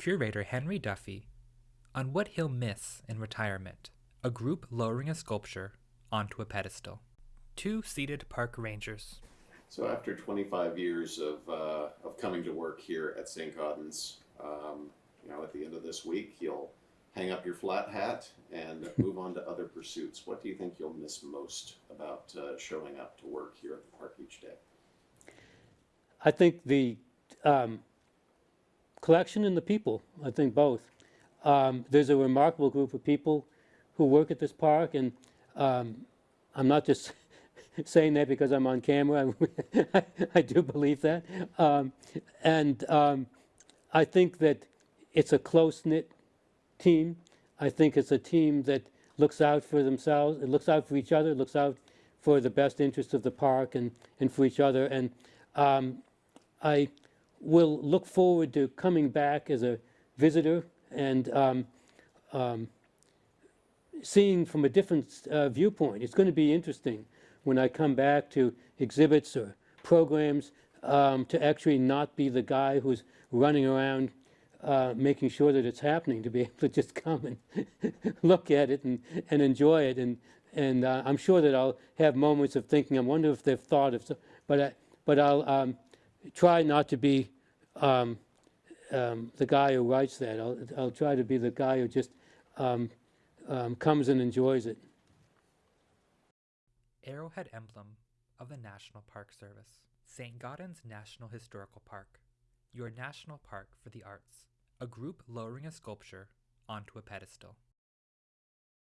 Curator Henry Duffy on what he'll miss in retirement a group lowering a sculpture onto a pedestal. Two seated park rangers. So after 25 years of, uh, of coming to work here at St. Gaudens, um, you know, at the end of this week, you'll hang up your flat hat and move on to other pursuits. What do you think you'll miss most about uh, showing up to work here at the park each day? I think the um, collection and the people, I think both. Um, there's a remarkable group of people who work at this park, and um, I'm not just saying that because I'm on camera. I, do believe that. Um, and um, I think that it's a close-knit team. I think it's a team that looks out for themselves, it looks out for each other, looks out for the best interests of the park and, and for each other. And um, I will look forward to coming back as a visitor and um, um, seeing from a different uh, viewpoint. It's going to be interesting when I come back to exhibits or programs um, to actually not be the guy who's running around uh, making sure that it's happening, to be able to just come and look at it and, and enjoy it. And, and uh, I'm sure that I'll have moments of thinking, I wonder if they've thought of, so, but, I, but I'll um, try not to be um, um, the guy who writes that. I'll, I'll try to be the guy who just um, um, comes and enjoys it. Arrowhead emblem of the National Park Service. St. Gaudens National Historical Park. Your national park for the arts. A group lowering a sculpture onto a pedestal.